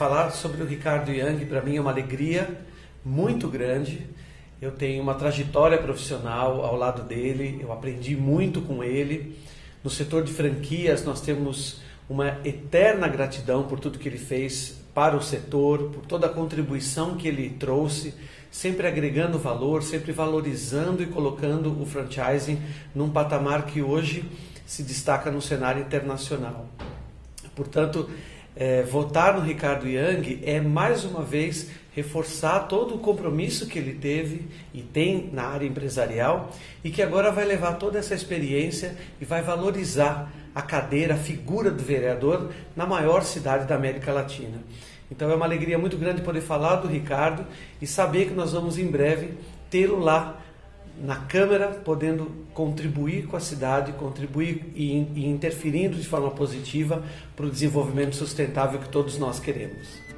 falar sobre o Ricardo Yang para mim é uma alegria muito grande. Eu tenho uma trajetória profissional ao lado dele, eu aprendi muito com ele. No setor de franquias, nós temos uma eterna gratidão por tudo que ele fez para o setor, por toda a contribuição que ele trouxe, sempre agregando valor, sempre valorizando e colocando o franchising num patamar que hoje se destaca no cenário internacional. Portanto, é, votar no Ricardo Yang é mais uma vez reforçar todo o compromisso que ele teve e tem na área empresarial e que agora vai levar toda essa experiência e vai valorizar a cadeira, a figura do vereador na maior cidade da América Latina. Então é uma alegria muito grande poder falar do Ricardo e saber que nós vamos em breve tê-lo lá na Câmara, podendo contribuir com a cidade, contribuir e, e interferindo de forma positiva para o desenvolvimento sustentável que todos nós queremos.